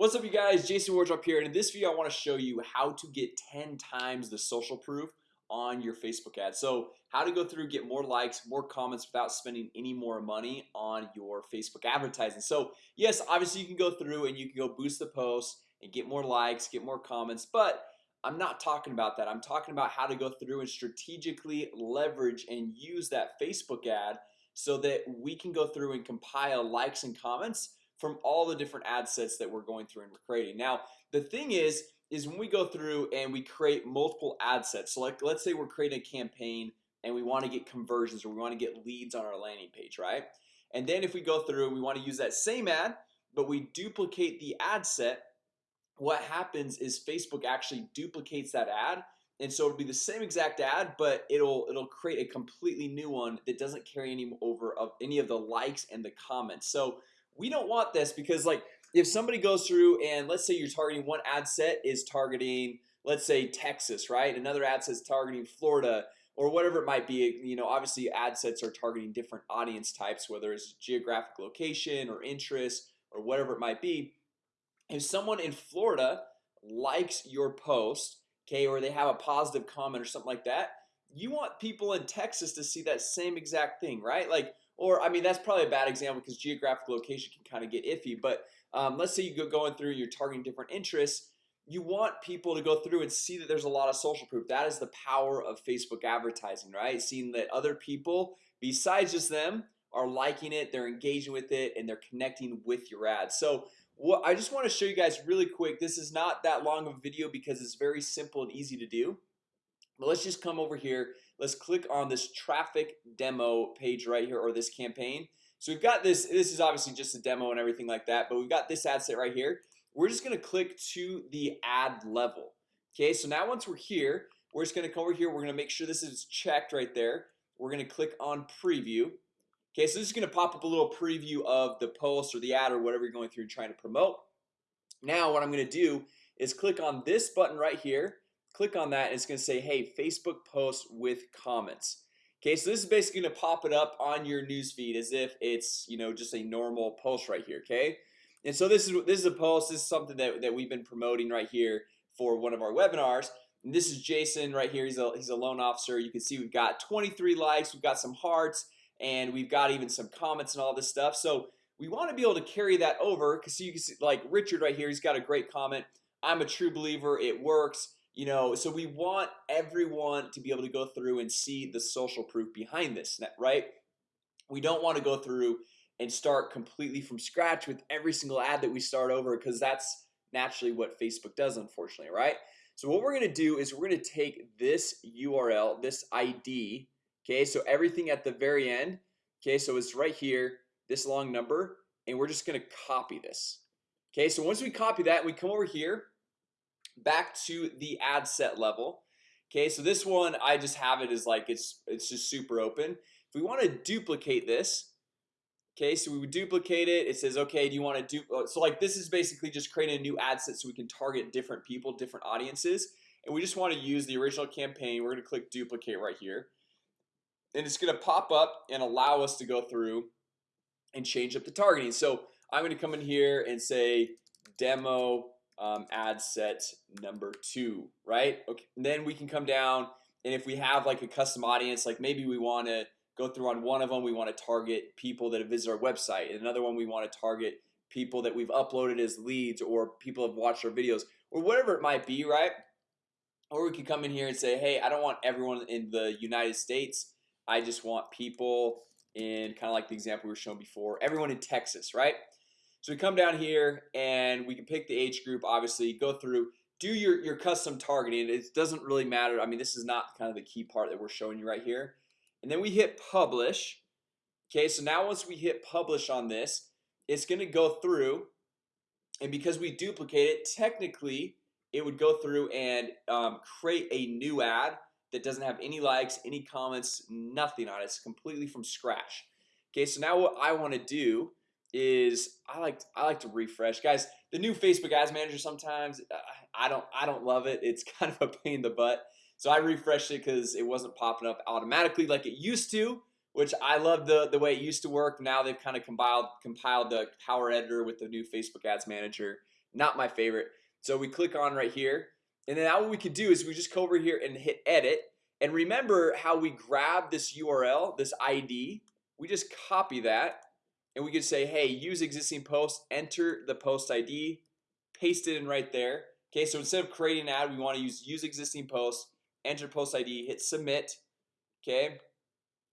What's up you guys? Jason Wardrop here and in this video I want to show you how to get 10 times the social proof on your Facebook ad. So how to go through get more likes more comments without spending any more money on your Facebook advertising. So yes, obviously you can go through and you can go boost the post and get more likes get more comments But I'm not talking about that. I'm talking about how to go through and strategically leverage and use that Facebook ad so that we can go through and compile likes and comments from all the different ad sets that we're going through and we're creating. Now the thing is is when we go through and we create multiple ad sets so like let's say we're creating a campaign and we want to get conversions or we want to get leads on our landing page right? And then if we go through we want to use that same ad but we duplicate the ad set what happens is Facebook actually duplicates that ad. And so it'll be the same exact ad but it'll it'll create a completely new one that doesn't carry any over of any of the likes and the comments. So we don't want this because like if somebody goes through and let's say you're targeting one ad set is targeting let's say Texas right? Another ad is targeting Florida or whatever it might be. You know obviously ad sets are targeting different audience types whether it's geographic location or interest or whatever it might be. If someone in Florida likes your post okay or they have a positive comment or something like that you want people in Texas to see that same exact thing right? Like or I mean that's probably a bad example because geographic location can kind of get iffy but um, let's say you go going through you're targeting different interests you want people to go through and see that there's a lot of social proof. That is the power of Facebook advertising right? Seeing that other people besides just them are liking it they're engaging with it and they're connecting with your ad. So what I just want to show you guys really quick this is not that long of a video because it's very simple and easy to do but let's just come over here. Let's click on this traffic demo page right here or this campaign. So we've got this this is obviously just a demo and everything like that but we've got this ad set right here. We're just gonna click to the ad level okay? So now once we're here we're just gonna come over here. We're gonna make sure this is checked right there. We're gonna click on preview okay? So this is gonna pop up a little preview of the post or the ad or whatever you're going through and trying to promote. Now what I'm gonna do is click on this button right here click on that and it's gonna say hey Facebook post with comments. Okay, so this is basically gonna pop it up on your newsfeed as if it's you know just a normal post right here Okay, and so this is this is a post this is something that, that we've been promoting right here for one of our webinars. And this is Jason right here He's a he's a loan officer. You can see we've got 23 likes we've got some hearts and we've got even some comments and all this stuff. So we want to be able to carry that over because you can see like Richard right here He's got a great comment. I'm a true believer it works you know so we want everyone to be able to go through and see the social proof behind this right? We don't want to go through and start completely from scratch with every single ad that we start over because that's naturally what Facebook does unfortunately right? So what we're gonna do is we're gonna take this URL this ID Okay, so everything at the very end Okay, so it's right here this long number and we're just gonna copy this Okay, so once we copy that we come over here back to the ad set level. Okay, so this one I just have it as like it's it's just super open. If we want to duplicate this Okay, so we would duplicate it. It says okay Do you want to do uh, so like this is basically just creating a new ad set so we can target different people different audiences. And we just want to use the original campaign. We're gonna click duplicate right here. And it's gonna pop up and allow us to go through and change up the targeting. So I'm gonna come in here and say demo um, ad set number two right? Okay and then we can come down and if we have like a custom audience like maybe we want to go through on one of them we want to target people that have visited our website and another one we want to target people that we've uploaded as leads or people have watched our videos or whatever it might be right? Or we can come in here and say hey I don't want everyone in the United States. I just want people in kind of like the example we were shown before everyone in Texas right so we come down here and we can pick the age group obviously go through do your your custom targeting. It doesn't really matter. I mean this is not kind of the key part that we're showing you right here. And then we hit publish. Okay, so now once we hit publish on this it's gonna go through and because we duplicate it technically it would go through and um, create a new ad that doesn't have any likes any comments nothing on it. It's completely from scratch. Okay, so now what I want to do is I like I like to refresh. Guys the new Facebook ads manager sometimes uh, I don't I don't love it. It's kind of a pain in the butt. So I refreshed it because it wasn't popping up automatically like it used to which I love the the way it used to work. Now they've kind of compiled compiled the power editor with the new Facebook ads manager. Not my favorite. So we click on right here and then now what we could do is we just go over here and hit edit. And remember how we grab this URL this ID we just copy that and we could say hey use existing post enter the post ID paste it in right there. Okay, so instead of creating an ad we want to use use existing post enter post ID hit submit. Okay,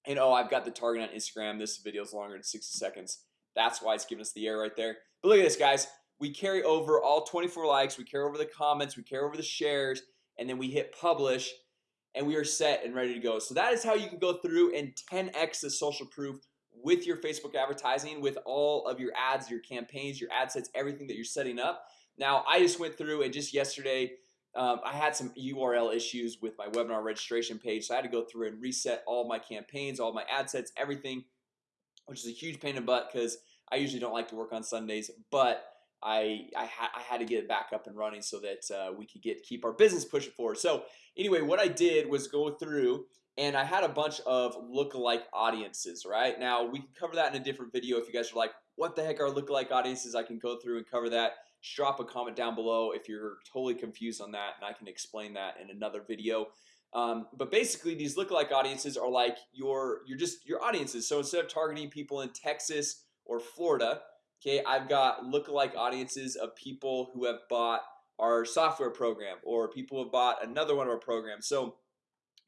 and oh I've got the target on Instagram. This video is longer than 60 seconds. That's why it's giving us the error right there. But look at this guys. We carry over all 24 likes. We carry over the comments. We carry over the shares. And then we hit publish. And we are set and ready to go. So that is how you can go through and 10x the social proof with your Facebook advertising with all of your ads your campaigns your ad sets everything that you're setting up. Now I just went through and just yesterday um, I had some URL issues with my webinar registration page So I had to go through and reset all my campaigns all my ad sets everything Which is a huge pain in the butt because I usually don't like to work on Sundays But I I, ha I had to get it back up and running so that uh, we could get keep our business pushing forward. So anyway, what I did was go through and I had a bunch of look-alike audiences right? Now we can cover that in a different video if you guys are like what the heck are look-alike audiences? I can go through and cover that. Just drop a comment down below if you're totally confused on that and I can explain that in another video. Um, but basically these look-alike audiences are like your you're just your audiences. So instead of targeting people in Texas or Florida Okay, I've got look-alike audiences of people who have bought our software program or people have bought another one of our programs. So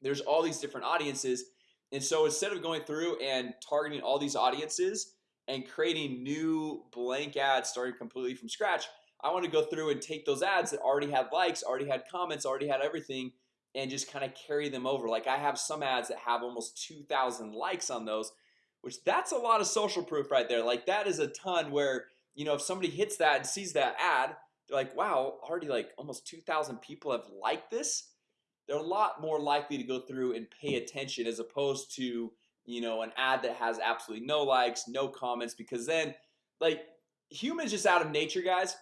there's all these different audiences. And so instead of going through and targeting all these audiences and creating new blank ads starting completely from scratch I want to go through and take those ads that already had likes already had comments already had everything and just kind of carry them over. Like I have some ads that have almost 2,000 likes on those which that's a lot of social proof right there. Like that is a ton where you know if somebody hits that and sees that ad they're like wow already like almost 2,000 people have liked this they're a lot more likely to go through and pay attention as opposed to you know an ad that has absolutely no likes no comments because then like humans just out of nature guys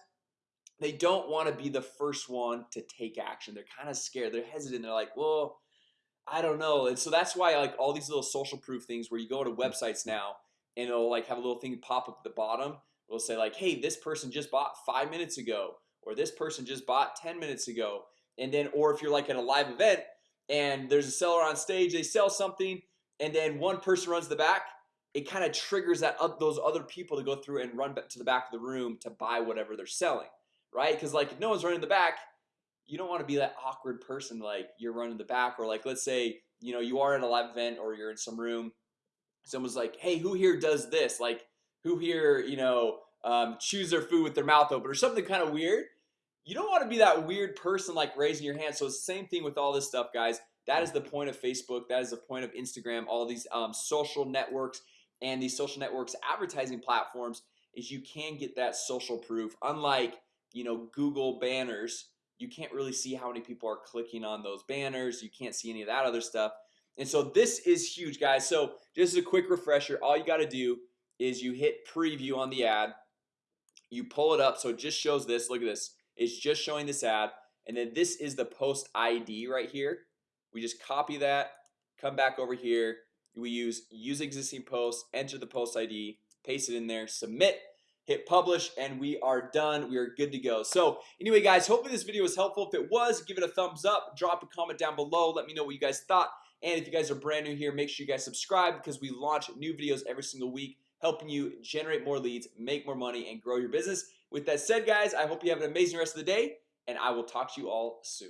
they don't want to be the first one to take action. They're kind of scared. They're hesitant. They're like well I don't know. And so that's why like all these little social proof things where you go to websites now and it'll like have a little thing pop up at the bottom. It'll say like hey this person just bought five minutes ago or this person just bought 10 minutes ago and then or if you're like at a live event and there's a seller on stage they sell something and then one person runs the back it kind of triggers that up those other people to go through and run back to the back of the room to buy whatever they're selling right? Because like if no one's running the back you don't want to be that awkward person like you're running the back or like let's say you know you are at a live event or you're in some room someone's like hey who here does this? Like who here you know um, chews their food with their mouth open or something kind of weird you don't want to be that weird person like raising your hand. So it's the same thing with all this stuff guys. That is the point of Facebook. That is the point of Instagram. All these um, social networks and these social networks advertising platforms is you can get that social proof. Unlike you know Google banners you can't really see how many people are clicking on those banners. You can't see any of that other stuff. And so this is huge guys. So just a quick refresher. All you got to do is you hit preview on the ad. You pull it up. So it just shows this. Look at this it's just showing this ad and then this is the post ID right here. We just copy that come back over here we use use existing post enter the post ID paste it in there submit hit publish and we are done. We are good to go. So anyway guys hopefully this video was helpful. If it was give it a thumbs up drop a comment down below let me know what you guys thought. And if you guys are brand new here make sure you guys subscribe because we launch new videos every single week helping you generate more leads make more money and grow your business with that said guys I hope you have an amazing rest of the day and I will talk to you all soon